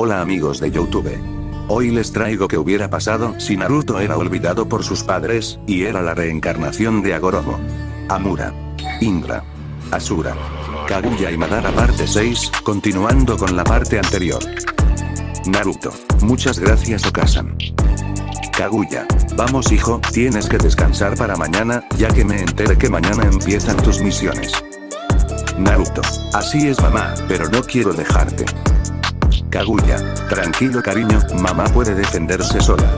Hola amigos de Youtube. Hoy les traigo que hubiera pasado si Naruto era olvidado por sus padres, y era la reencarnación de Agoromo. Amura. Indra. Asura. Kaguya y Madara parte 6, continuando con la parte anterior. Naruto. Muchas gracias Okasan. Kaguya. Vamos hijo, tienes que descansar para mañana, ya que me enteré que mañana empiezan tus misiones. Naruto. Así es mamá, pero no quiero dejarte. Kaguya. Tranquilo cariño, mamá puede defenderse sola.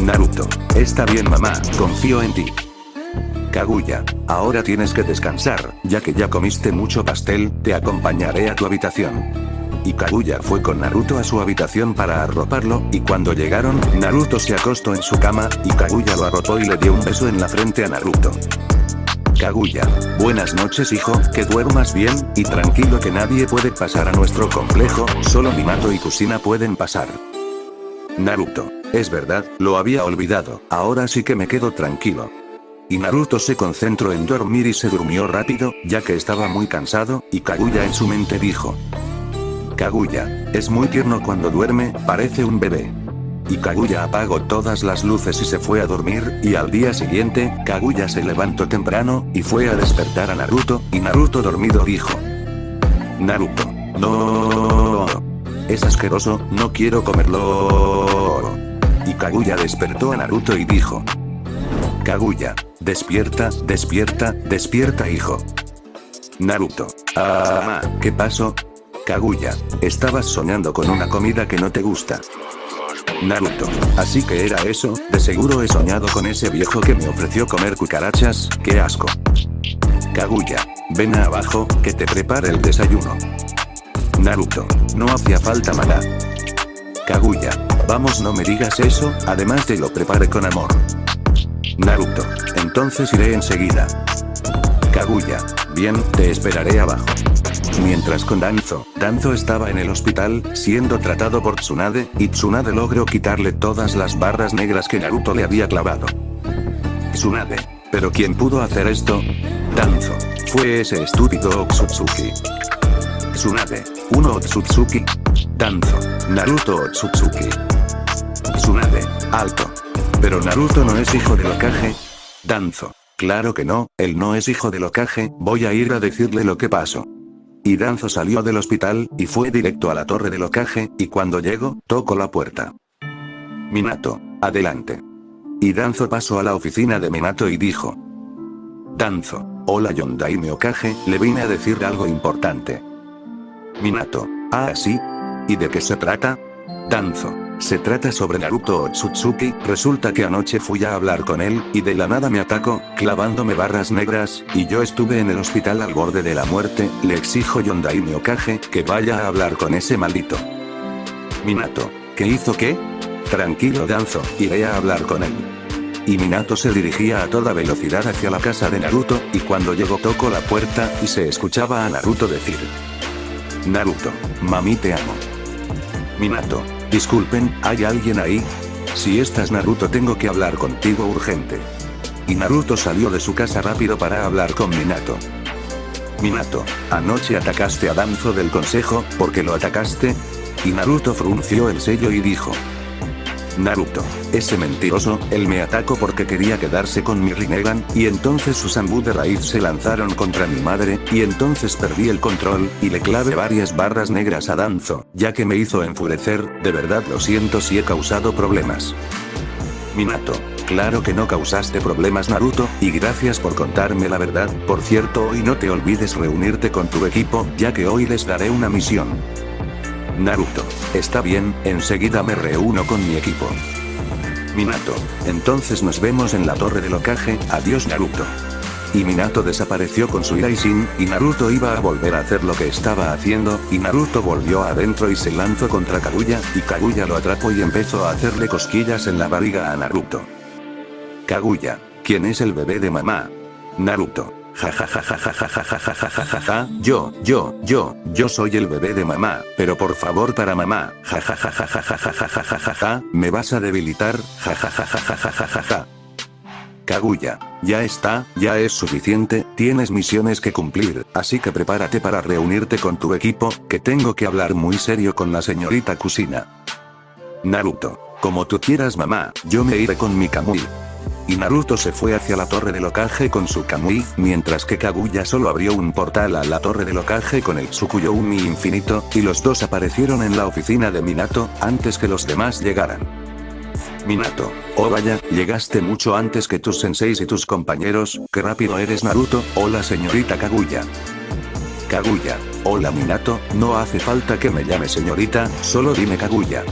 Naruto. Está bien mamá, confío en ti. Kaguya. Ahora tienes que descansar, ya que ya comiste mucho pastel, te acompañaré a tu habitación. Y Kaguya fue con Naruto a su habitación para arroparlo, y cuando llegaron, Naruto se acostó en su cama, y Kaguya lo arropó y le dio un beso en la frente a Naruto. Kaguya. Buenas noches hijo, que duermas bien, y tranquilo que nadie puede pasar a nuestro complejo, solo Minato y Kusina pueden pasar. Naruto. Es verdad, lo había olvidado, ahora sí que me quedo tranquilo. Y Naruto se concentró en dormir y se durmió rápido, ya que estaba muy cansado, y Kaguya en su mente dijo. Kaguya. Es muy tierno cuando duerme, parece un bebé. Y Kaguya apagó todas las luces y se fue a dormir, y al día siguiente, Kaguya se levantó temprano, y fue a despertar a Naruto, y Naruto dormido dijo. Naruto. No. Es asqueroso, no quiero comerlo. Y Kaguya despertó a Naruto y dijo. Kaguya. Despierta, despierta, despierta hijo. Naruto. Ah, ¿qué pasó? Kaguya. Estabas soñando con una comida que no te gusta. Naruto. Así que era eso, de seguro he soñado con ese viejo que me ofreció comer cucarachas, qué asco. Kaguya. Ven abajo, que te prepare el desayuno. Naruto. No hacía falta mala. Kaguya. Vamos no me digas eso, además te lo prepare con amor. Naruto. Entonces iré enseguida. Kaguya. Bien, te esperaré abajo. Mientras con Danzo, Danzo estaba en el hospital, siendo tratado por Tsunade, y Tsunade logró quitarle todas las barras negras que Naruto le había clavado. Tsunade. ¿Pero quién pudo hacer esto? Danzo. Fue ese estúpido Otsutsuki. Tsunade. Uno Otsutsuki. Danzo. Naruto Otsutsuki. Tsunade. Alto. Pero Naruto no es hijo de Okage. Danzo. Claro que no, él no es hijo de Okage, voy a ir a decirle lo que pasó. Danzo salió del hospital, y fue directo a la torre del Okage, y cuando llegó, tocó la puerta. Minato, adelante. Danzo pasó a la oficina de Minato y dijo. Danzo, hola Yondaime Okage, le vine a decir algo importante. Minato, ah sí. ¿Y de qué se trata? Danzo, se trata sobre Naruto Otsutsuki, resulta que anoche fui a hablar con él, y de la nada me atacó, clavándome barras negras, y yo estuve en el hospital al borde de la muerte, le exijo Yondaime Okage, que vaya a hablar con ese maldito. Minato, ¿qué hizo qué? Tranquilo Danzo, iré a hablar con él. Y Minato se dirigía a toda velocidad hacia la casa de Naruto, y cuando llegó tocó la puerta, y se escuchaba a Naruto decir. Naruto, mami te amo. Minato, disculpen, ¿hay alguien ahí? Si estás Naruto tengo que hablar contigo urgente. Y Naruto salió de su casa rápido para hablar con Minato. Minato, anoche atacaste a Danzo del consejo, ¿por qué lo atacaste? Y Naruto frunció el sello y dijo. Naruto, ese mentiroso, él me atacó porque quería quedarse con mi Rinnegan, y entonces sus Ambu de raíz se lanzaron contra mi madre, y entonces perdí el control, y le clavé varias barras negras a Danzo, ya que me hizo enfurecer, de verdad lo siento si he causado problemas. Minato, claro que no causaste problemas Naruto, y gracias por contarme la verdad, por cierto hoy no te olvides reunirte con tu equipo, ya que hoy les daré una misión. Naruto. Está bien, enseguida me reúno con mi equipo. Minato. Entonces nos vemos en la torre del Okage, adiós Naruto. Y Minato desapareció con su Iraishin, y Naruto iba a volver a hacer lo que estaba haciendo, y Naruto volvió adentro y se lanzó contra Kaguya, y Kaguya lo atrapó y empezó a hacerle cosquillas en la barriga a Naruto. Kaguya. ¿Quién es el bebé de mamá? Naruto. Ja ja ja ja ja ja ja ja ja ja ja ja yo, yo, yo, yo soy el bebé de mamá, pero por favor para mamá, ja ja ja ja ja ja ja ja ja ja me vas a debilitar, ja ja ja ja ja ja ja ja. Kaguya, ya está, ya es suficiente, tienes misiones que cumplir, así que prepárate para reunirte con tu equipo, que tengo que hablar muy serio con la señorita Kusina. Naruto, como tú quieras mamá, yo me iré con mi Kamui. Y Naruto se fue hacia la torre del Okage con su Kamui, mientras que Kaguya solo abrió un portal a la torre del Okage con el Tsukuyo Umi infinito, y los dos aparecieron en la oficina de Minato, antes que los demás llegaran. Minato, oh vaya, llegaste mucho antes que tus senseis y tus compañeros, qué rápido eres Naruto, hola señorita Kaguya. Kaguya, hola Minato, no hace falta que me llame señorita, solo dime Kaguya.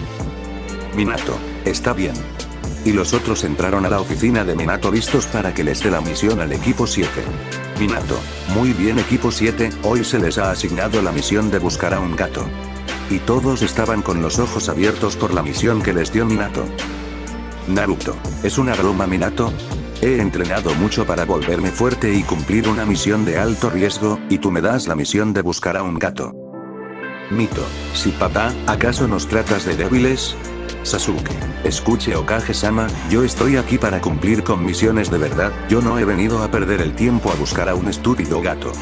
Minato, está bien. Y los otros entraron a la oficina de Minato listos para que les dé la misión al equipo 7. Minato, muy bien equipo 7, hoy se les ha asignado la misión de buscar a un gato. Y todos estaban con los ojos abiertos por la misión que les dio Minato. Naruto, ¿es una broma Minato? He entrenado mucho para volverme fuerte y cumplir una misión de alto riesgo, y tú me das la misión de buscar a un gato. Mito, si papá, ¿acaso nos tratas de débiles? Sasuke, escuche Okage-sama, yo estoy aquí para cumplir con misiones de verdad, yo no he venido a perder el tiempo a buscar a un estúpido gato.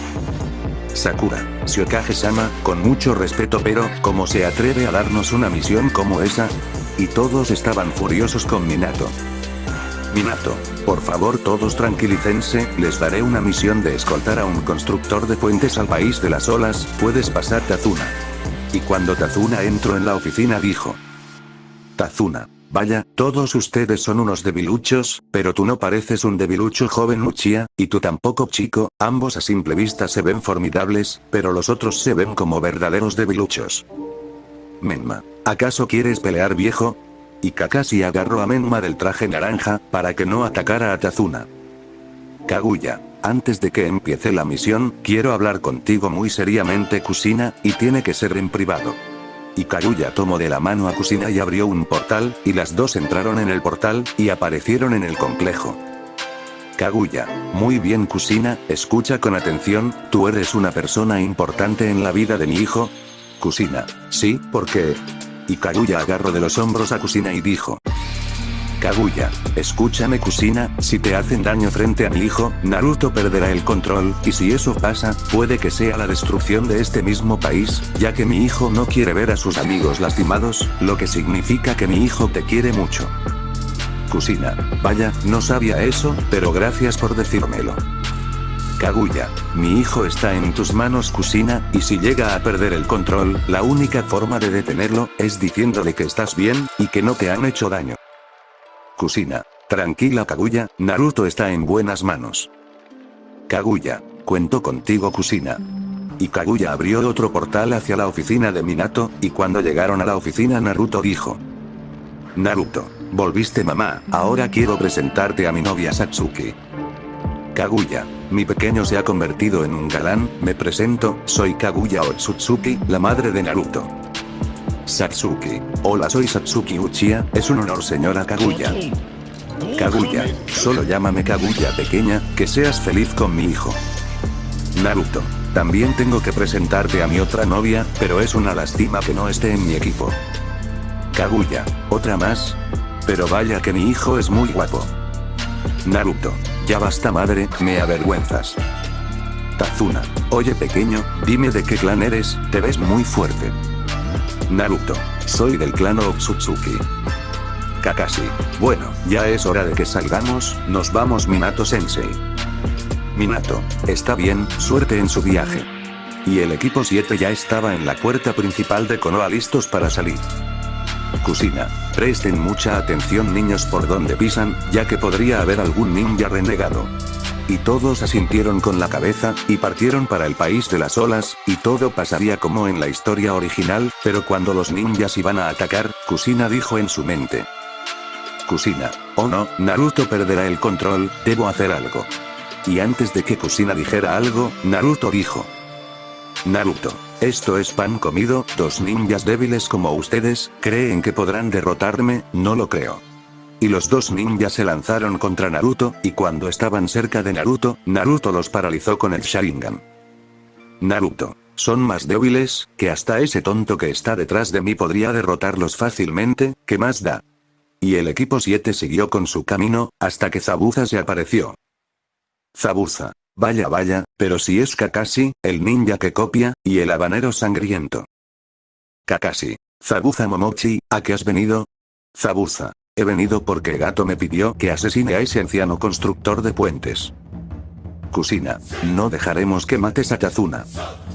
Sakura, si Okage-sama, con mucho respeto pero, ¿cómo se atreve a darnos una misión como esa? Y todos estaban furiosos con Minato. Minato, por favor todos tranquilícense, les daré una misión de escoltar a un constructor de puentes al país de las olas, puedes pasar Tazuna. Y cuando Tazuna entró en la oficina dijo. Tazuna. Vaya, todos ustedes son unos debiluchos, pero tú no pareces un debilucho joven Uchiha, y tú tampoco chico, ambos a simple vista se ven formidables, pero los otros se ven como verdaderos debiluchos. Menma, ¿acaso quieres pelear viejo? Y Kakashi agarró a Menma del traje naranja, para que no atacara a Tazuna. Kaguya, antes de que empiece la misión, quiero hablar contigo muy seriamente Kusina, y tiene que ser en privado. Y Kaguya tomó de la mano a Kusina y abrió un portal, y las dos entraron en el portal, y aparecieron en el complejo. Kaguya, muy bien Kusina, escucha con atención, tú eres una persona importante en la vida de mi hijo. Kusina, sí, ¿por qué? Y Kaguya agarró de los hombros a Kusina y dijo. Kaguya, escúchame Kusina, si te hacen daño frente a mi hijo, Naruto perderá el control, y si eso pasa, puede que sea la destrucción de este mismo país, ya que mi hijo no quiere ver a sus amigos lastimados, lo que significa que mi hijo te quiere mucho. Kusina, vaya, no sabía eso, pero gracias por decírmelo. Kaguya, mi hijo está en tus manos Kusina, y si llega a perder el control, la única forma de detenerlo, es diciéndole que estás bien, y que no te han hecho daño. Kusina. Tranquila Kaguya, Naruto está en buenas manos. Kaguya. Cuento contigo Kusina. Y Kaguya abrió otro portal hacia la oficina de Minato, y cuando llegaron a la oficina Naruto dijo. Naruto. Volviste mamá, ahora quiero presentarte a mi novia Satsuki. Kaguya. Mi pequeño se ha convertido en un galán, me presento, soy Kaguya Otsutsuki, la madre de Naruto. Satsuki. Hola soy Satsuki Uchiha, es un honor señora Kaguya. Kaguya, solo llámame Kaguya pequeña, que seas feliz con mi hijo. Naruto. También tengo que presentarte a mi otra novia, pero es una lástima que no esté en mi equipo. Kaguya, ¿otra más? Pero vaya que mi hijo es muy guapo. Naruto. Ya basta madre, me avergüenzas. Tazuna. Oye pequeño, dime de qué clan eres, te ves muy fuerte. Naruto. Soy del clan Otsutsuki. Kakashi. Bueno, ya es hora de que salgamos, nos vamos Minato Sensei. Minato. Está bien, suerte en su viaje. Y el equipo 7 ya estaba en la puerta principal de Konoha listos para salir. Kusina. Presten mucha atención niños por donde pisan, ya que podría haber algún ninja renegado. Y todos asintieron con la cabeza, y partieron para el país de las olas, y todo pasaría como en la historia original, pero cuando los ninjas iban a atacar, Kusina dijo en su mente. Kusina, oh no, Naruto perderá el control, debo hacer algo. Y antes de que Kusina dijera algo, Naruto dijo. Naruto, esto es pan comido, dos ninjas débiles como ustedes, ¿creen que podrán derrotarme? No lo creo. Y los dos ninjas se lanzaron contra Naruto, y cuando estaban cerca de Naruto, Naruto los paralizó con el Sharingan. Naruto. Son más débiles, que hasta ese tonto que está detrás de mí podría derrotarlos fácilmente, ¿qué más da? y el equipo 7 siguió con su camino, hasta que Zabuza se apareció. Zabuza. Vaya vaya, pero si es Kakashi, el ninja que copia, y el habanero sangriento. Kakashi. Zabuza Momochi, ¿a qué has venido? Zabuza. He venido porque Gato me pidió que asesine a ese anciano constructor de puentes. Kusina. No dejaremos que mates a Tazuna.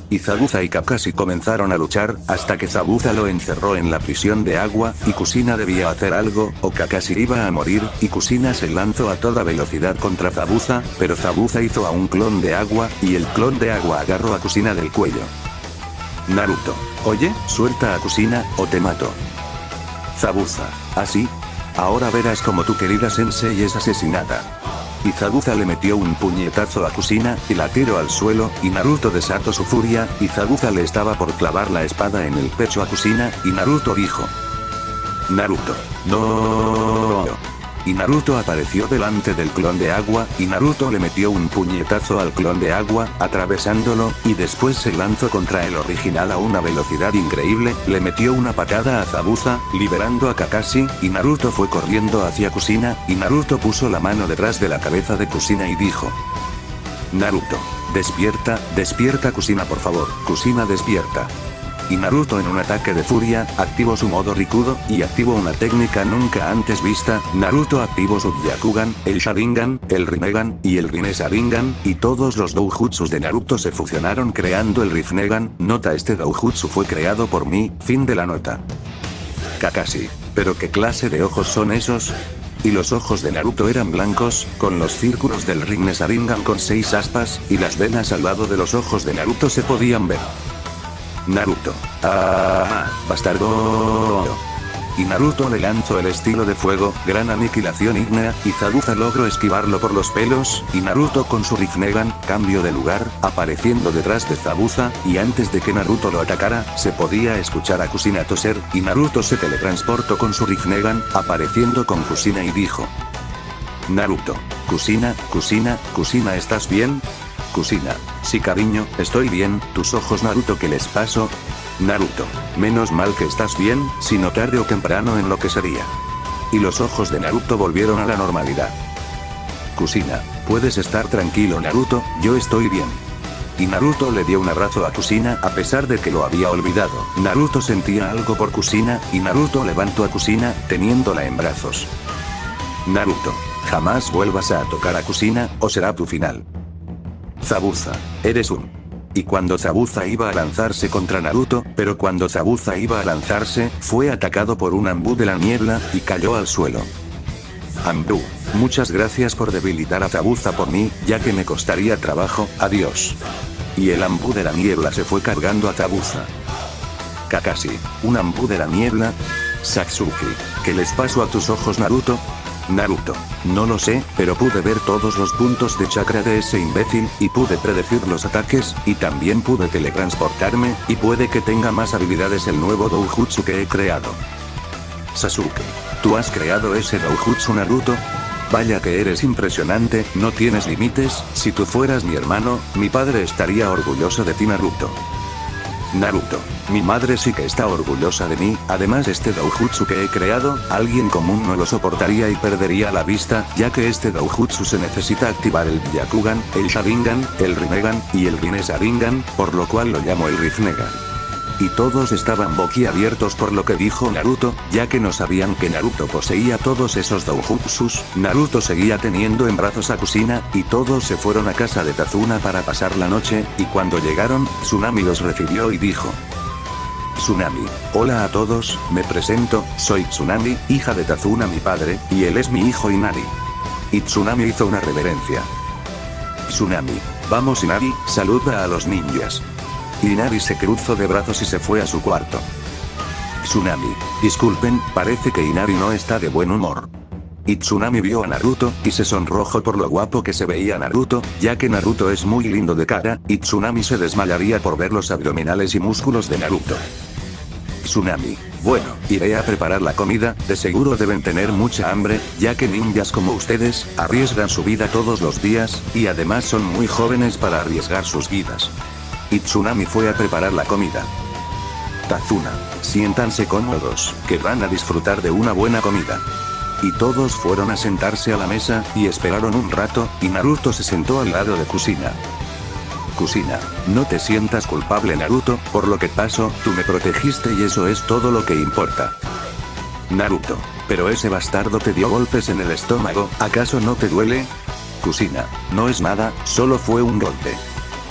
Y Zabuza y Kakashi comenzaron a luchar, hasta que Zabuza lo encerró en la prisión de agua, y Kusina debía hacer algo, o Kakashi iba a morir, y Kusina se lanzó a toda velocidad contra Zabuza, pero Zabuza hizo a un clon de agua, y el clon de agua agarró a Kusina del cuello. Naruto. Oye, suelta a Kusina, o te mato. Zabuza. ¿Así? Ahora verás como tu querida sensei es asesinada. Y Zabuza le metió un puñetazo a Kusina, y la tiró al suelo, y Naruto desató su furia, y Zabuza le estaba por clavar la espada en el pecho a Kusina, y Naruto dijo. Naruto. No. Y Naruto apareció delante del clon de agua, y Naruto le metió un puñetazo al clon de agua, atravesándolo, y después se lanzó contra el original a una velocidad increíble, le metió una patada a Zabuza, liberando a Kakashi, y Naruto fue corriendo hacia Kusina, y Naruto puso la mano detrás de la cabeza de Kusina y dijo. Naruto. Despierta, despierta Kusina por favor, Kusina despierta y Naruto en un ataque de furia, activó su modo Rikudo, y activó una técnica nunca antes vista, Naruto activó su Byakugan, el Sharingan, el Rinnegan, y el Rinne y todos los doujutsus de Naruto se fusionaron creando el Rinnegan, nota este doujutsu fue creado por mí, fin de la nota. Kakashi. ¿Pero qué clase de ojos son esos? Y los ojos de Naruto eran blancos, con los círculos del Rinne con seis aspas, y las venas al lado de los ojos de Naruto se podían ver. Naruto. Ah, bastardo. Y Naruto le lanzó el estilo de fuego, gran aniquilación ígnea, y Zabuza logró esquivarlo por los pelos, y Naruto con su Rinnegan, cambio de lugar, apareciendo detrás de Zabuza, y antes de que Naruto lo atacara, se podía escuchar a Kusina toser, y Naruto se teletransportó con su Rinnegan, apareciendo con Kusina y dijo. Naruto. Kusina, Kusina, Kusina ¿estás bien? Kusina. Sí cariño, estoy bien, tus ojos Naruto ¿qué les pasó? Naruto. Menos mal que estás bien, si no tarde o temprano enloquecería. Y los ojos de Naruto volvieron a la normalidad. Kusina. Puedes estar tranquilo Naruto, yo estoy bien. Y Naruto le dio un abrazo a Kusina a pesar de que lo había olvidado. Naruto sentía algo por Kusina, y Naruto levantó a Kusina, teniéndola en brazos. Naruto. Jamás vuelvas a tocar a Kusina, o será tu final. Zabuza. Eres un. Y cuando Zabuza iba a lanzarse contra Naruto, pero cuando Zabuza iba a lanzarse, fue atacado por un Ambu de la niebla, y cayó al suelo. Ambu. Muchas gracias por debilitar a Zabuza por mí, ya que me costaría trabajo, adiós. Y el Ambu de la niebla se fue cargando a Zabuza. Kakashi. ¿Un Ambu de la niebla? Satsuki. ¿Qué les pasó a tus ojos Naruto? Naruto. No lo sé, pero pude ver todos los puntos de chakra de ese imbécil, y pude predecir los ataques, y también pude teletransportarme, y puede que tenga más habilidades el nuevo doujutsu que he creado. Sasuke. ¿Tú has creado ese doujutsu Naruto? Vaya que eres impresionante, no tienes límites, si tú fueras mi hermano, mi padre estaría orgulloso de ti Naruto. Naruto. Mi madre sí que está orgullosa de mí, además este doujutsu que he creado, alguien común no lo soportaría y perdería la vista, ya que este doujutsu se necesita activar el Byakugan, el Sharingan, el Rinnegan, y el Rinne por lo cual lo llamo el Rinnegan y todos estaban boquiabiertos por lo que dijo Naruto, ya que no sabían que Naruto poseía todos esos doujutsus, Naruto seguía teniendo en brazos a Kusina, y todos se fueron a casa de Tazuna para pasar la noche, y cuando llegaron, Tsunami los recibió y dijo. Tsunami. Hola a todos, me presento, soy Tsunami, hija de Tazuna mi padre, y él es mi hijo Inari. Y Tsunami hizo una reverencia. Tsunami. Vamos Inari, saluda a los ninjas. Inari se cruzó de brazos y se fue a su cuarto. Tsunami. Disculpen, parece que Inari no está de buen humor. Y Tsunami vio a Naruto, y se sonrojó por lo guapo que se veía Naruto, ya que Naruto es muy lindo de cara, y Tsunami se desmayaría por ver los abdominales y músculos de Naruto. Tsunami. Bueno, iré a preparar la comida, de seguro deben tener mucha hambre, ya que ninjas como ustedes, arriesgan su vida todos los días, y además son muy jóvenes para arriesgar sus vidas y Tsunami fue a preparar la comida. Tazuna. Siéntanse cómodos, que van a disfrutar de una buena comida. y todos fueron a sentarse a la mesa, y esperaron un rato, y Naruto se sentó al lado de Kusina. Kusina, no te sientas culpable Naruto, por lo que pasó, tú me protegiste y eso es todo lo que importa. Naruto, pero ese bastardo te dio golpes en el estómago, ¿acaso no te duele? Kusina, no es nada, solo fue un golpe.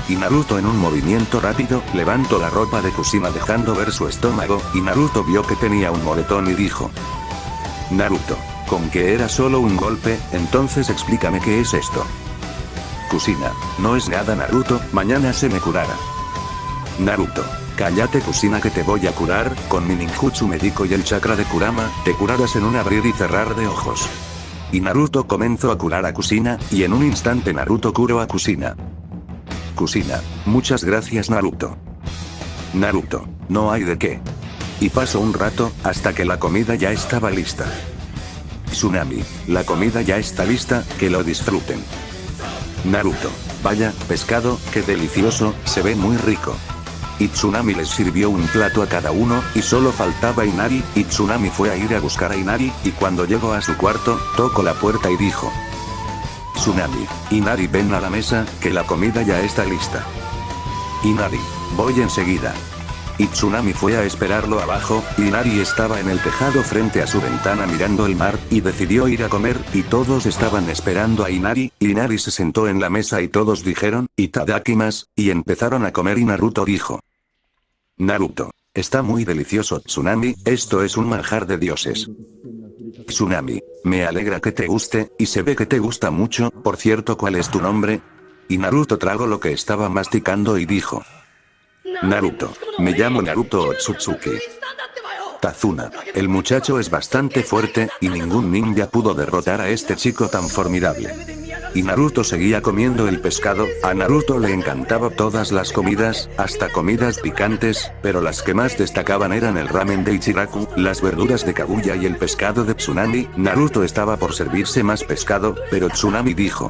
Y Naruto en un movimiento rápido, levantó la ropa de Kusina dejando ver su estómago, y Naruto vio que tenía un moretón y dijo. Naruto, con que era solo un golpe, entonces explícame qué es esto. Kusina, no es nada Naruto, mañana se me curará. Naruto, cállate Kusina que te voy a curar, con mi ninjutsu médico y el chakra de Kurama, te curarás en un abrir y cerrar de ojos. Y Naruto comenzó a curar a Kusina, y en un instante Naruto curó a Kusina. Kusina, muchas gracias Naruto. Naruto, no hay de qué. Y pasó un rato, hasta que la comida ya estaba lista. Tsunami, la comida ya está lista, que lo disfruten. Naruto, vaya, pescado, qué delicioso, se ve muy rico. Y Tsunami les sirvió un plato a cada uno, y solo faltaba Inari, y Tsunami fue a ir a buscar a Inari, y cuando llegó a su cuarto, tocó la puerta y dijo. Tsunami, Inari ven a la mesa, que la comida ya está lista. Inari, voy enseguida. Y Tsunami fue a esperarlo abajo, Inari estaba en el tejado frente a su ventana mirando el mar, y decidió ir a comer, y todos estaban esperando a Inari, Inari se sentó en la mesa y todos dijeron, Itadakimas, y empezaron a comer y Naruto dijo. Naruto. Está muy delicioso Tsunami, esto es un manjar de dioses. Tsunami. Me alegra que te guste, y se ve que te gusta mucho, por cierto ¿cuál es tu nombre? Y Naruto tragó lo que estaba masticando y dijo. Naruto. Me llamo Naruto Otsutsuki. Tazuna. El muchacho es bastante fuerte, y ningún ninja pudo derrotar a este chico tan formidable. Y Naruto seguía comiendo el pescado, a Naruto le encantaba todas las comidas, hasta comidas picantes, pero las que más destacaban eran el ramen de Ichiraku, las verduras de Kaguya y el pescado de Tsunami, Naruto estaba por servirse más pescado, pero Tsunami dijo.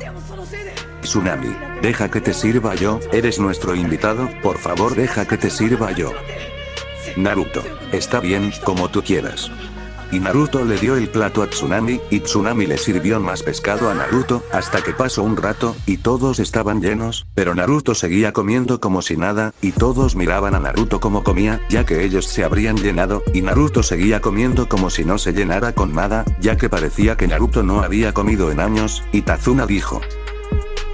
Tsunami, deja que te sirva yo, eres nuestro invitado, por favor deja que te sirva yo. Naruto, está bien, como tú quieras. Y Naruto le dio el plato a Tsunami, y Tsunami le sirvió más pescado a Naruto, hasta que pasó un rato, y todos estaban llenos, pero Naruto seguía comiendo como si nada, y todos miraban a Naruto como comía, ya que ellos se habrían llenado, y Naruto seguía comiendo como si no se llenara con nada, ya que parecía que Naruto no había comido en años, y Tazuna dijo.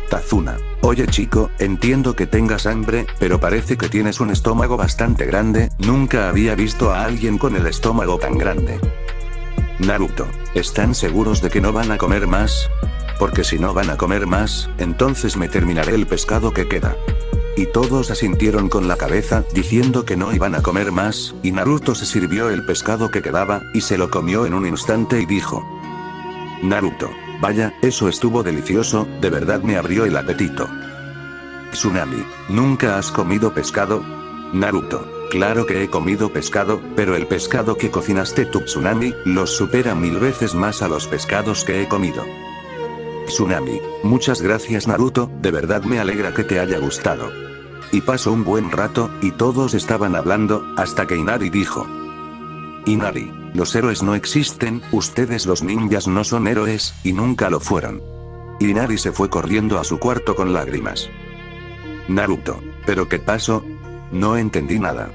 Tazuna. Oye chico, entiendo que tengas hambre, pero parece que tienes un estómago bastante grande, nunca había visto a alguien con el estómago tan grande. Naruto, ¿están seguros de que no van a comer más? Porque si no van a comer más, entonces me terminaré el pescado que queda. Y todos asintieron con la cabeza, diciendo que no iban a comer más, y Naruto se sirvió el pescado que quedaba, y se lo comió en un instante y dijo. Naruto, Vaya, eso estuvo delicioso, de verdad me abrió el apetito. Tsunami, ¿nunca has comido pescado? Naruto, claro que he comido pescado, pero el pescado que cocinaste tu Tsunami, los supera mil veces más a los pescados que he comido. Tsunami, muchas gracias Naruto, de verdad me alegra que te haya gustado. Y pasó un buen rato, y todos estaban hablando, hasta que Inari dijo. Inari, los héroes no existen, ustedes los ninjas no son héroes, y nunca lo fueron. Inari se fue corriendo a su cuarto con lágrimas. Naruto. ¿Pero qué pasó? No entendí nada.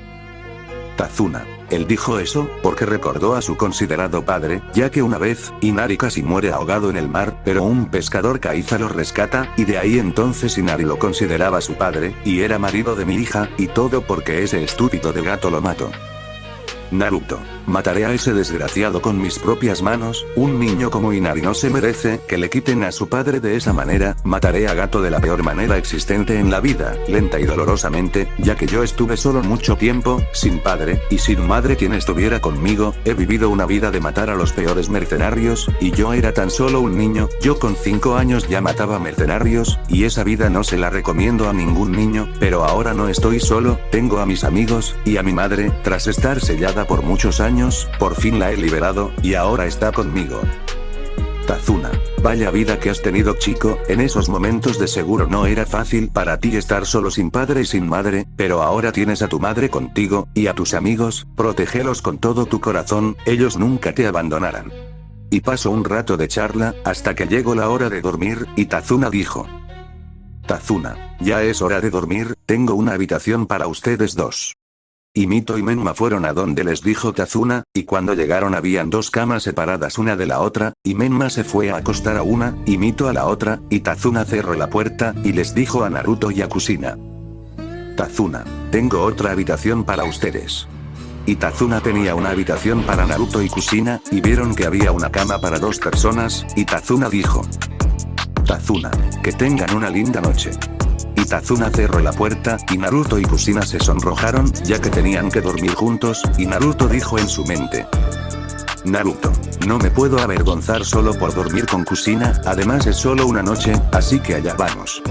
Tazuna. Él dijo eso, porque recordó a su considerado padre, ya que una vez, Inari casi muere ahogado en el mar, pero un pescador Kaiza lo rescata, y de ahí entonces Inari lo consideraba su padre, y era marido de mi hija, y todo porque ese estúpido de gato lo mató. Naruto. Mataré a ese desgraciado con mis propias manos, un niño como Inari no se merece que le quiten a su padre de esa manera, mataré a Gato de la peor manera existente en la vida, lenta y dolorosamente, ya que yo estuve solo mucho tiempo, sin padre, y sin madre quien estuviera conmigo, he vivido una vida de matar a los peores mercenarios, y yo era tan solo un niño, yo con 5 años ya mataba mercenarios, y esa vida no se la recomiendo a ningún niño, pero ahora no estoy solo, tengo a mis amigos, y a mi madre, tras estar sellada por muchos años, por fin la he liberado, y ahora está conmigo. Tazuna. Vaya vida que has tenido chico, en esos momentos de seguro no era fácil para ti estar solo sin padre y sin madre, pero ahora tienes a tu madre contigo, y a tus amigos, protégelos con todo tu corazón, ellos nunca te abandonarán. y pasó un rato de charla, hasta que llegó la hora de dormir, y Tazuna dijo. Tazuna, ya es hora de dormir, tengo una habitación para ustedes dos. Y Mito y Menma fueron a donde les dijo Tazuna, y cuando llegaron habían dos camas separadas una de la otra, y Menma se fue a acostar a una, y Mito a la otra, y Tazuna cerró la puerta, y les dijo a Naruto y a Kusina. Tazuna, tengo otra habitación para ustedes. Y Tazuna tenía una habitación para Naruto y Kusina, y vieron que había una cama para dos personas, y Tazuna dijo. Tazuna, que tengan una linda noche. Y Tazuna cerró la puerta, y Naruto y Kusina se sonrojaron, ya que tenían que dormir juntos, y Naruto dijo en su mente. Naruto, no me puedo avergonzar solo por dormir con Kusina, además es solo una noche, así que allá vamos.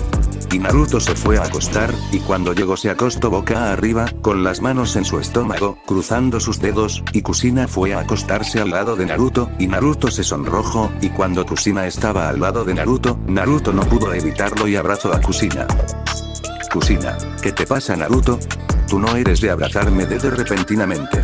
Y Naruto se fue a acostar, y cuando llegó se acostó boca arriba, con las manos en su estómago, cruzando sus dedos, y Kusina fue a acostarse al lado de Naruto, y Naruto se sonrojó, y cuando Kusina estaba al lado de Naruto, Naruto no pudo evitarlo y abrazó a Kusina. Kusina, ¿qué te pasa Naruto? Tú no eres de abrazarme desde repentinamente.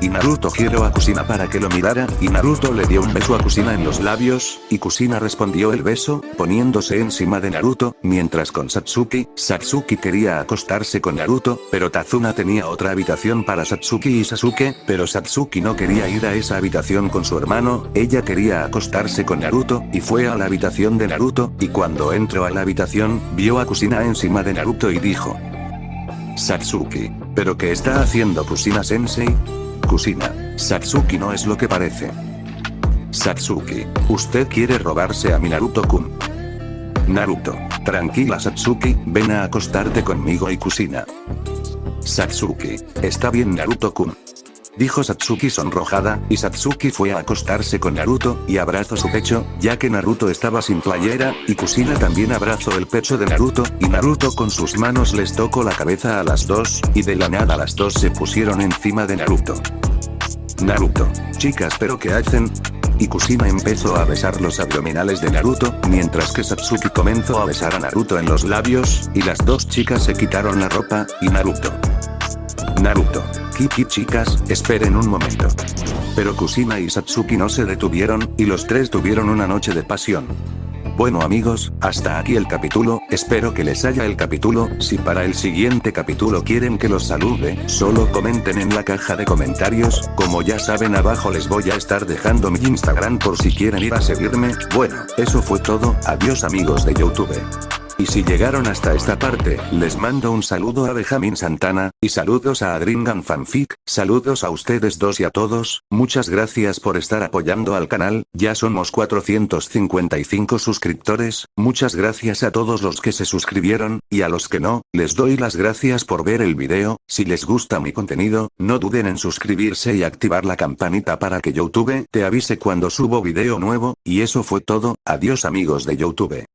Y Naruto giró a Kusina para que lo mirara, y Naruto le dio un beso a Kusina en los labios, y Kusina respondió el beso, poniéndose encima de Naruto, mientras con Satsuki, Satsuki quería acostarse con Naruto, pero Tazuna tenía otra habitación para Satsuki y Sasuke, pero Satsuki no quería ir a esa habitación con su hermano, ella quería acostarse con Naruto, y fue a la habitación de Naruto, y cuando entró a la habitación, vio a Kusina encima de Naruto y dijo. Satsuki, ¿pero qué está haciendo Kusina Sensei? Kusina, Satsuki no es lo que parece. Satsuki, usted quiere robarse a mi Naruto-kun. Naruto, tranquila Satsuki, ven a acostarte conmigo y Kusina. Satsuki, está bien Naruto-kun. Dijo Satsuki sonrojada, y Satsuki fue a acostarse con Naruto, y abrazó su pecho, ya que Naruto estaba sin playera, y Kusina también abrazó el pecho de Naruto, y Naruto con sus manos les tocó la cabeza a las dos, y de la nada las dos se pusieron encima de Naruto. Naruto. Chicas pero ¿qué hacen? Y Kusina empezó a besar los abdominales de Naruto, mientras que Satsuki comenzó a besar a Naruto en los labios, y las dos chicas se quitaron la ropa, y Naruto. Naruto. Kiki chicas, esperen un momento. Pero Kusina y Satsuki no se detuvieron, y los tres tuvieron una noche de pasión. Bueno amigos, hasta aquí el capítulo, espero que les haya el capítulo, si para el siguiente capítulo quieren que los salude, solo comenten en la caja de comentarios, como ya saben abajo les voy a estar dejando mi Instagram por si quieren ir a seguirme, bueno, eso fue todo, adiós amigos de Youtube. Y si llegaron hasta esta parte, les mando un saludo a Benjamin Santana, y saludos a Adringan Fanfic, saludos a ustedes dos y a todos, muchas gracias por estar apoyando al canal, ya somos 455 suscriptores, muchas gracias a todos los que se suscribieron, y a los que no, les doy las gracias por ver el video, si les gusta mi contenido, no duden en suscribirse y activar la campanita para que Youtube te avise cuando subo video nuevo, y eso fue todo, adiós amigos de Youtube.